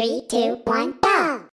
Three, two, one, go!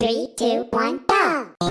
Three, two, one, go!